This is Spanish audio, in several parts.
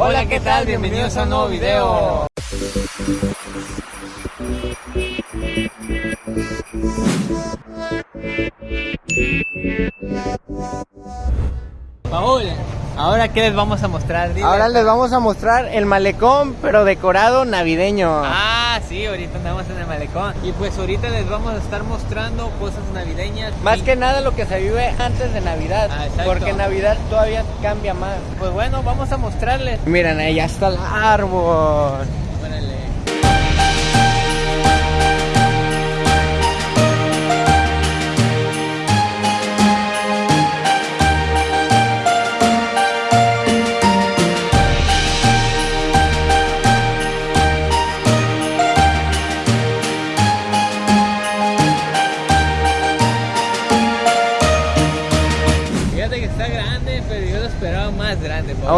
Hola, ¿qué tal? Bienvenidos a un nuevo video. Paul, ¿ahora qué les vamos a mostrar? Dile. Ahora les vamos a mostrar el malecón, pero decorado navideño. Ah, sí, ahorita andamos en el malecón. Y pues ahorita les vamos a estar mostrando cosas navideñas. Más Y, que nada lo que se vive antes de Navidad, Ah, porque Navidad todavía cambia más. Pues bueno, vamos a mostrarles. Miren, ahí ya está el árbol.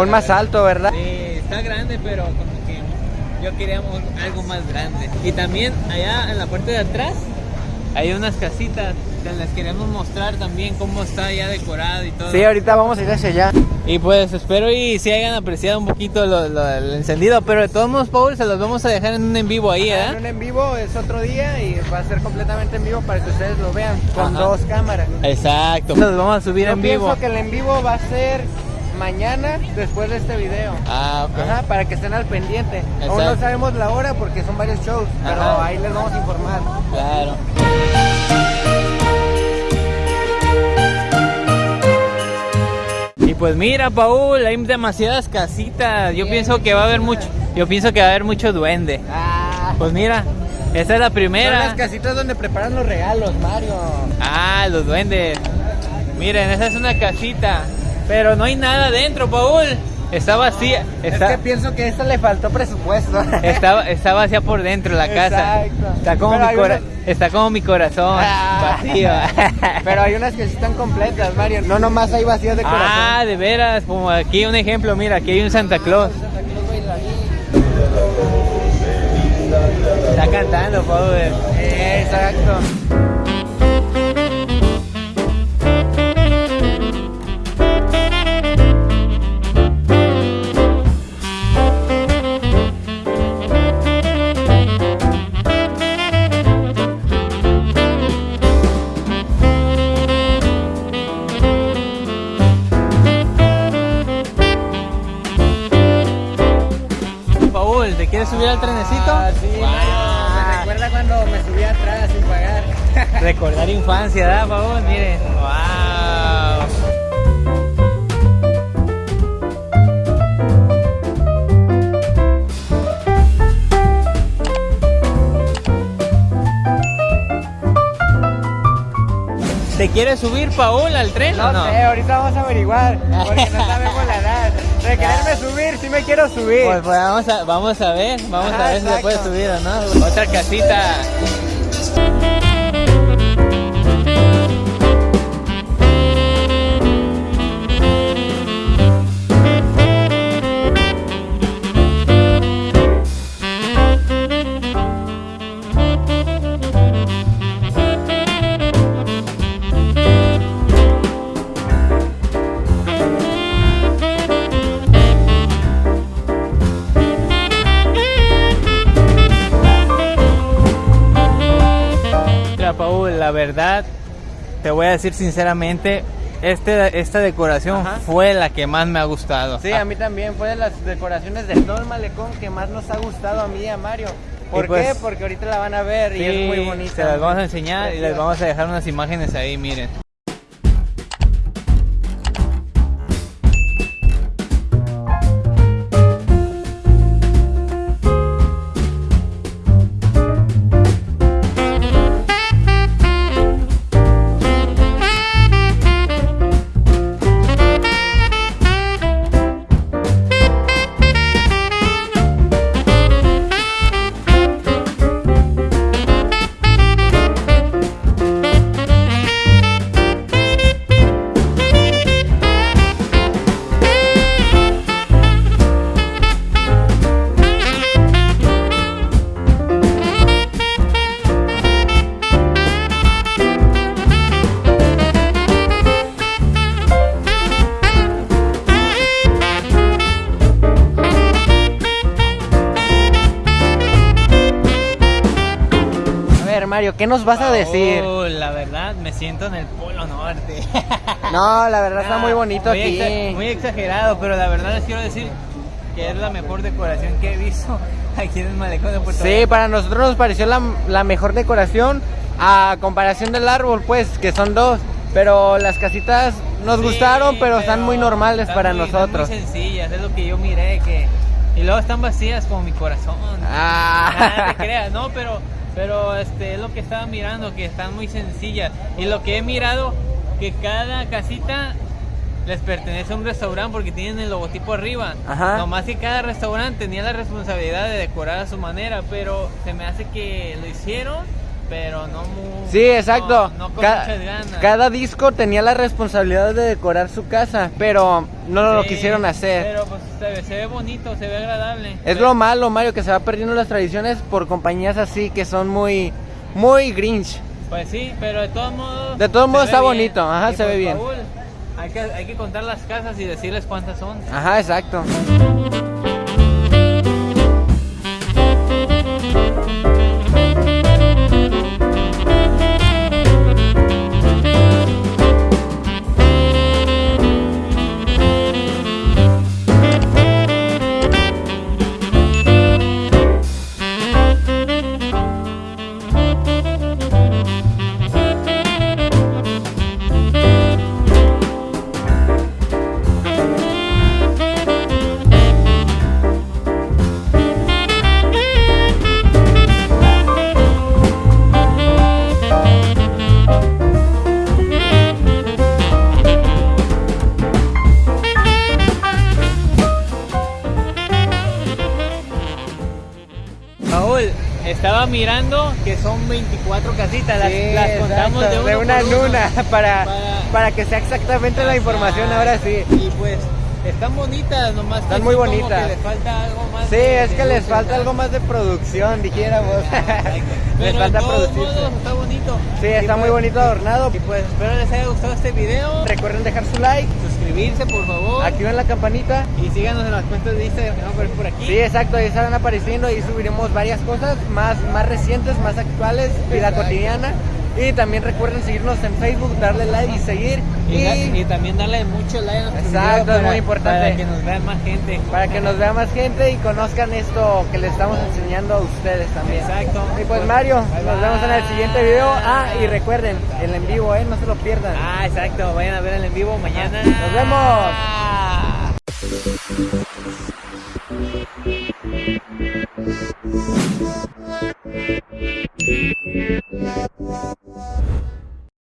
Aún más alto, ¿verdad? Sí, está grande, pero como que yo queríamos algo más grande. Y también allá en la parte de atrás hay unas casitas que les queremos mostrar también cómo está ya decorado y todo. Sí, ahorita vamos a ir hacia allá. Y pues espero y si hayan apreciado un poquito lo, lo- el encendido, pero de todos modos, Paul, se los vamos a dejar en un en vivo ahí, En ¿eh? un en vivo es otro día y va a ser completamente en vivo para que ustedes lo vean con Ajá. dos cámaras. Exacto. Los vamos a subir Yo en pienso vivo. que el en vivo va a ser mañana después de este video. Ah, ok. Ajá, para que estén al pendiente. Aún no sabemos la hora porque son varios shows, pero Ajá. ahí les vamos a informar. Claro. Y pues mira, Paul, hay demasiadas casitas. Yo Bien, pienso que va a haber mucho, yo pienso que va a haber mucho duende. Ah, Pues mira, esa es la son primera. las casitas donde preparan los regalos, Mario. Ah, los duendes. Miren, esa es una casita, pero no hay nada dentro, Paul. Está vacía, Es que pienso que a esta le faltó presupuesto. está, está vacía por dentro la casa. Exacto. Está como, Pero mi hay cora- una- está como mi corazón, Ah. vacío. Pero hay unas que sí están completas, Mario. No nomás hay vacías de corazón. Ah, de veras, como aquí un ejemplo, mira, aquí hay un Santa Claus. Está cantando, Paul. Exacto. Ah, sí, Wow. Mario. Me recuerda cuando me subí atrás sin pagar. Recordar infancia, ¿verdad, Paul? Miren. Wow. ¿Te quieres subir, Paul, al tren No, o no? sé, ahorita vamos a averiguar. Porque no sabemos la edad. De quererme subir, sí me quiero subir. Pues, pues vamos, a, vamos a ver, vamos Ajá, a ver si se puede subir o no. Otra casita. La verdad, te voy a decir sinceramente, este, esta decoración Ajá. fue la que más me ha gustado. Sí, a mí también fue de las decoraciones de todo el malecón que más nos ha gustado a mí y a Mario. ¿Por pues- qué? Porque ahorita la van a ver y es muy bonita. Se las vamos a enseñar y les vamos a dejar unas imágenes ahí, miren. Mario, ¿qué nos vas a decir? La verdad, me siento en el Polo Norte. No, la verdad está muy bonito muy aquí. exa- muy exagerado, pero la verdad les quiero decir que es la mejor decoración que he visto aquí en el malecón de Puerto Sí, para nosotros nos pareció la, la mejor decoración a comparación del árbol, pues, que son dos. Pero las casitas nos Sí, gustaron, pero, están muy normales están para muy- están nosotros. Muy sencillas, es lo que yo miré que y luego están vacías como mi corazón. Ah. Nada te creas, no, pero pero este es lo que estaba mirando que están muy sencillas y lo que he mirado que cada casita les pertenece a un restaurante porque tienen el logotipo arriba. Ajá. Nomás que cada restaurante tenía la responsabilidad de decorar a su manera, pero se me hace que lo hicieron, pero no muy Sí, exacto. No, no con Ca- muchas ganas. cada disco tenía la responsabilidad de decorar su casa, pero no lo quisieron hacer. Pero pues se ve, se ve bonito, se ve agradable. Es lo malo, Mario, que se va perdiendo las tradiciones por compañías así que son muy, muy grinch. Pues sí, pero de todos modos. De todos modos está bien. bonito, ajá, Y, se ve pues, bien. Paul, hay, que, hay que contar las casas y decirles cuántas son. Ajá, exacto. Estaba mirando que son 24 casitas. Las, Sí, las contamos exacto, de, uno una en una para, Para- para que sea exactamente la información ahora sí. Y pues están bonitas, nomás. Están muy bonitas. les falta algo más. Sí, de- es que les falta algo más de producción, dijéramos. les falta modos está bonito. Sí, Y está muy pues- bonito adornado. Y pues espero les haya gustado este video. Recuerden dejar su like, Suscribirse, por favor. activen la campanita. Y síganos en las cuentas de Instagram que van a aparecer por aquí. Sí, exacto, ahí estarán apareciendo, ahí subiremos varias cosas más, más recientes, más actuales, vida cotidiana. Y también recuerden seguirnos en Facebook, darle like y seguir. Y, Y y también darle mucho like a nuestro Exacto, es muy importante. Para que nos vean más gente. para que nos vea más gente y conozcan esto que les estamos enseñando a ustedes también. Exacto. Y pues Mario, Bye, nos vemos en el siguiente video. Ah, y recuerden, el en vivo, eh, no se lo pierdan. Ah, exacto. Vayan a ver el en vivo mañana. Nos vemos. Thank you.